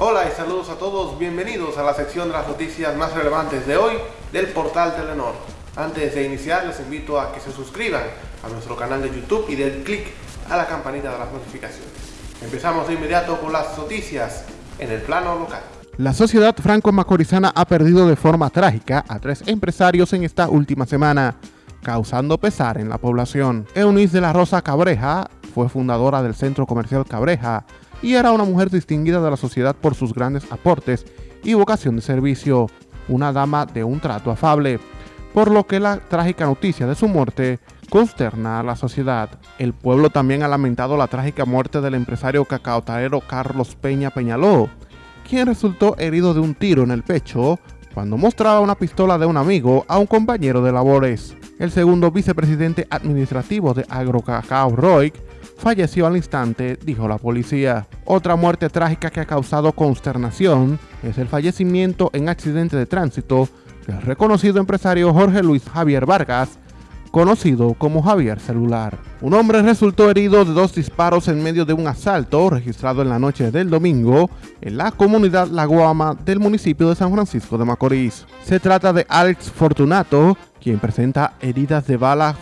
Hola y saludos a todos, bienvenidos a la sección de las noticias más relevantes de hoy del portal Telenor. Antes de iniciar les invito a que se suscriban a nuestro canal de YouTube y den clic a la campanita de las notificaciones. Empezamos de inmediato con las noticias en el plano local. La sociedad franco-macorizana ha perdido de forma trágica a tres empresarios en esta última semana, causando pesar en la población. Eunice de la Rosa Cabreja fue fundadora del Centro Comercial Cabreja y era una mujer distinguida de la sociedad por sus grandes aportes y vocación de servicio, una dama de un trato afable, por lo que la trágica noticia de su muerte consterna a la sociedad. El pueblo también ha lamentado la trágica muerte del empresario cacaotarero Carlos Peña Peñaló, quien resultó herido de un tiro en el pecho cuando mostraba una pistola de un amigo a un compañero de labores. El segundo vicepresidente administrativo de AgroCacao Roy falleció al instante, dijo la policía. Otra muerte trágica que ha causado consternación es el fallecimiento en accidente de tránsito del reconocido empresario Jorge Luis Javier Vargas, conocido como Javier Celular. Un hombre resultó herido de dos disparos en medio de un asalto registrado en la noche del domingo en la comunidad La Guama del municipio de San Francisco de Macorís. Se trata de Alex Fortunato, quien presenta heridas de balas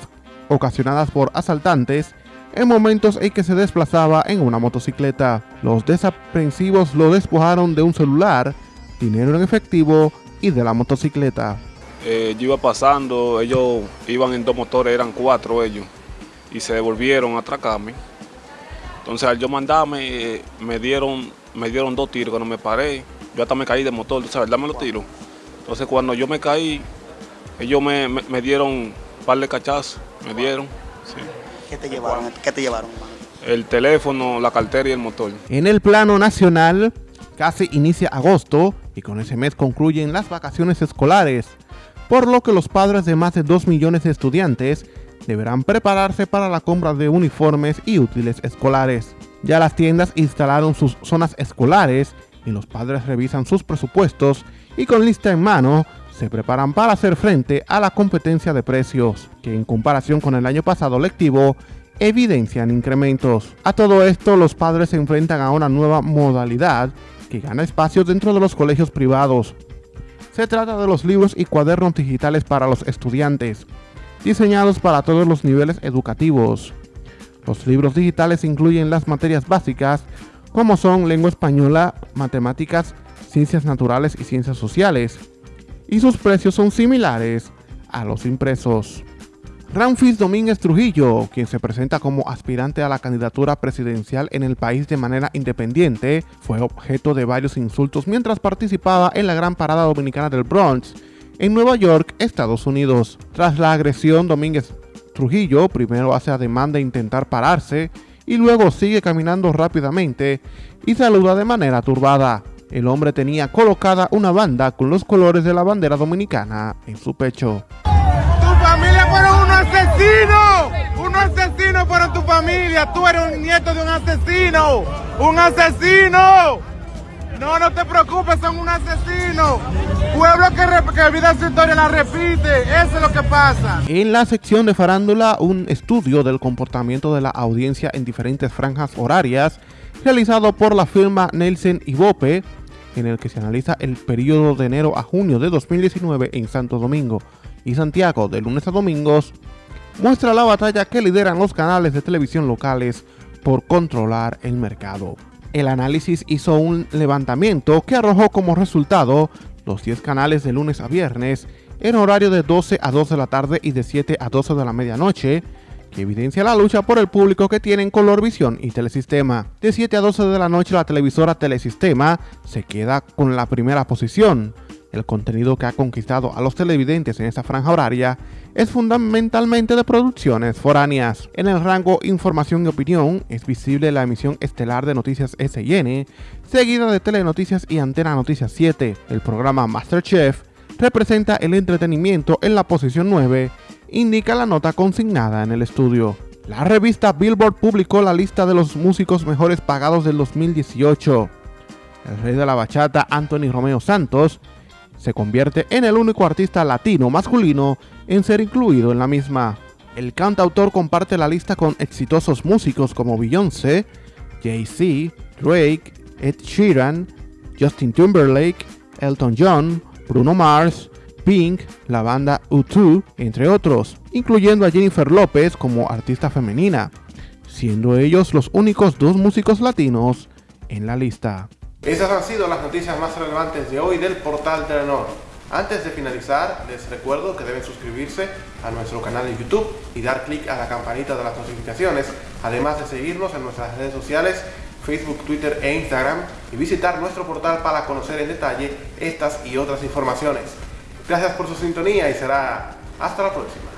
ocasionadas por asaltantes en momentos en que se desplazaba en una motocicleta. Los desaprensivos lo despojaron de un celular, dinero en efectivo y de la motocicleta. Eh, yo iba pasando, ellos iban en dos motores, eran cuatro ellos, y se devolvieron a atracarme. Entonces al yo mandarme, eh, me dieron me dieron dos tiros, cuando me paré, yo hasta me caí del motor, tú sabes, dame los tiros. Entonces cuando yo me caí, ellos me, me, dieron un par de cachazos, me dieron. ¿Qué te llevaron? ¿Qué te llevaron? El teléfono, la cartera y el motor. En el plano nacional, casi inicia agosto y con ese mes concluyen las vacaciones escolares, por lo que los padres de más de 2 millones de estudiantes deberán prepararse para la compra de uniformes y útiles escolares. Ya las tiendas instalaron sus zonas escolares y los padres revisan sus presupuestos y con lista en mano se preparan para hacer frente a la competencia de precios, que en comparación con el año pasado lectivo evidencian incrementos. A todo esto, los padres se enfrentan a una nueva modalidad que gana espacio dentro de los colegios privados. Se trata de los libros y cuadernos digitales para los estudiantes, diseñados para todos los niveles educativos. Los libros digitales incluyen las materias básicas como son lengua española, matemáticas, ciencias naturales y ciencias sociales, y sus precios son similares a los impresos. Ramfis Domínguez Trujillo, quien se presenta como aspirante a la candidatura presidencial en el país de manera independiente, fue objeto de varios insultos mientras participaba en la gran parada dominicana del Bronx en Nueva York, Estados Unidos. Tras la agresión, Domínguez Trujillo primero hace ademán de intentar pararse y luego sigue caminando rápidamente y saluda de manera turbada. El hombre tenía colocada una banda con los colores de la bandera dominicana en su pecho. ¡Tu familia fueron un asesino! ¡Un asesino fueron tu familia! ¡Tú eres un nieto de un asesino! ¡Un asesino! No, no te preocupes, son un asesino. Pueblo que, olvida su historia la repite. Eso es lo que pasa. En la sección de farándula, un estudio del comportamiento de la audiencia en diferentes franjas horarias realizado por la firma Nelson Ibope, en el que se analiza el periodo de enero a junio de 2019 en Santo Domingo y Santiago de lunes a domingos, muestra la batalla que lideran los canales de televisión locales por controlar el mercado. El análisis hizo un levantamiento que arrojó como resultado los 10 canales de lunes a viernes en horario de 12 a 2 de la tarde y de 7 a 12 de la medianoche, que evidencia la lucha por el público que tienen Colorvisión y Telesistema. De 7 a 12 de la noche la televisora Telesistema se queda con la primera posición. El contenido que ha conquistado a los televidentes en esta franja horaria es fundamentalmente de producciones foráneas. En el rango Información y Opinión es visible la emisión estelar de Noticias SN, seguida de Telenoticias y Antena Noticias 7. El programa Masterchef representa el entretenimiento en la posición 9 indica la nota consignada en el estudio. La revista Billboard publicó la lista de los músicos mejores pagados del 2018. El rey de la bachata, Anthony Romeo Santos, se convierte en el único artista latino masculino en ser incluido en la misma. El cantautor comparte la lista con exitosos músicos como Beyoncé, Jay-Z, Drake, Ed Sheeran, Justin Timberlake, Elton John, Bruno Mars, Pink, la banda U2, entre otros, incluyendo a Jennifer López como artista femenina, siendo ellos los únicos dos músicos latinos en la lista. Esas han sido las noticias más relevantes de hoy del portal Telenor. Antes de finalizar, les recuerdo que deben suscribirse a nuestro canal de YouTube y dar clic a la campanita de las notificaciones, además de seguirnos en nuestras redes sociales, Facebook, Twitter e Instagram, y visitar nuestro portal para conocer en detalle estas y otras informaciones. Gracias por su sintonía y será hasta la próxima.